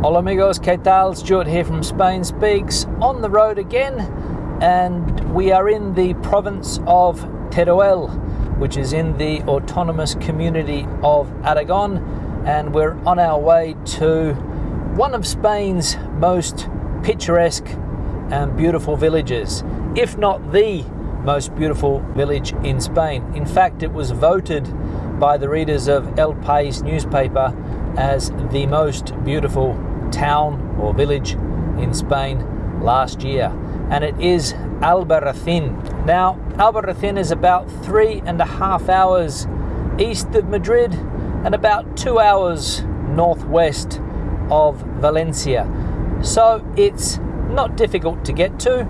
Hola amigos, ¿qué tal? Stuart here from Spain Speaks on the road again and we are in the province of Teruel which is in the autonomous community of Aragon and we're on our way to one of Spain's most picturesque and beautiful villages, if not the most beautiful village in Spain. In fact, it was voted by the readers of El País newspaper as the most beautiful town or village in Spain last year, and it is Albarracin. Now, Albarracin is about three and a half hours east of Madrid and about two hours northwest of Valencia. So it's not difficult to get to.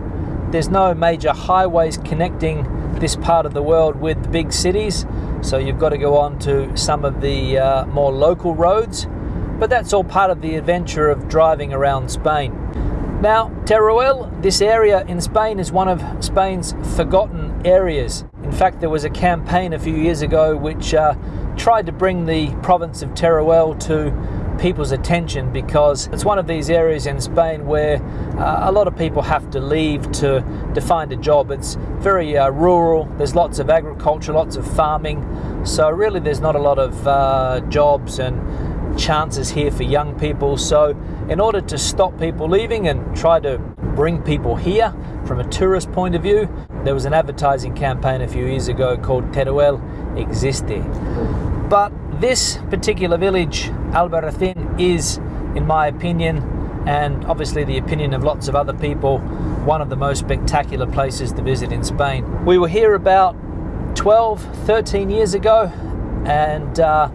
There's no major highways connecting this part of the world with the big cities, so you've got to go on to some of the uh, more local roads. But that's all part of the adventure of driving around Spain. Now, Teruel, this area in Spain, is one of Spain's forgotten areas. In fact, there was a campaign a few years ago which uh, tried to bring the province of Teruel to people's attention because it's one of these areas in Spain where uh, a lot of people have to leave to, to find a job. It's very uh, rural, there's lots of agriculture, lots of farming, so really there's not a lot of uh, jobs and chances here for young people. So, in order to stop people leaving and try to bring people here from a tourist point of view, there was an advertising campaign a few years ago called Teruel Existe. But this particular village, Albarracin, is, in my opinion, and obviously the opinion of lots of other people, one of the most spectacular places to visit in Spain. We were here about 12, 13 years ago, and uh,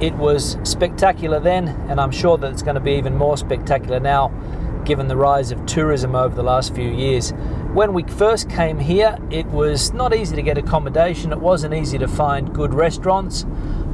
it was spectacular then, and I'm sure that it's going to be even more spectacular now given the rise of tourism over the last few years. When we first came here, it was not easy to get accommodation, it wasn't easy to find good restaurants,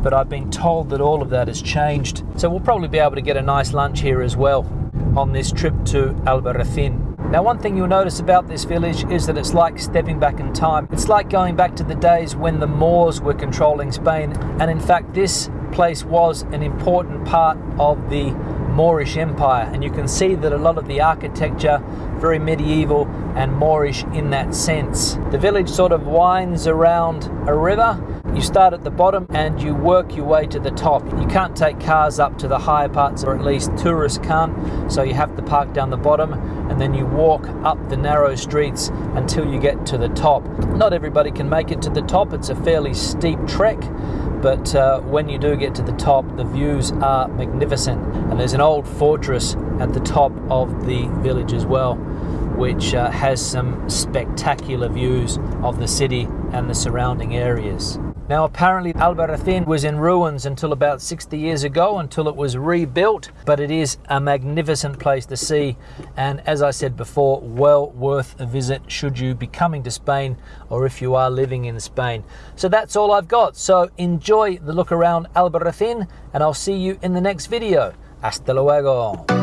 but I've been told that all of that has changed. So we'll probably be able to get a nice lunch here as well on this trip to Albarracin. Now one thing you'll notice about this village is that it's like stepping back in time. It's like going back to the days when the Moors were controlling Spain and in fact this place was an important part of the Moorish Empire and you can see that a lot of the architecture very medieval and Moorish in that sense. The village sort of winds around a river. You start at the bottom and you work your way to the top. You can't take cars up to the higher parts or at least tourists can't so you have to park down the bottom and then you walk up the narrow streets until you get to the top. Not everybody can make it to the top. It's a fairly steep trek but uh, when you do get to the top, the views are magnificent. And there's an old fortress at the top of the village as well, which uh, has some spectacular views of the city and the surrounding areas. Now apparently Albarracin was in ruins until about 60 years ago until it was rebuilt but it is a magnificent place to see and as I said before well worth a visit should you be coming to Spain or if you are living in Spain. So that's all I've got so enjoy the look around Albarracin and I'll see you in the next video. Hasta luego.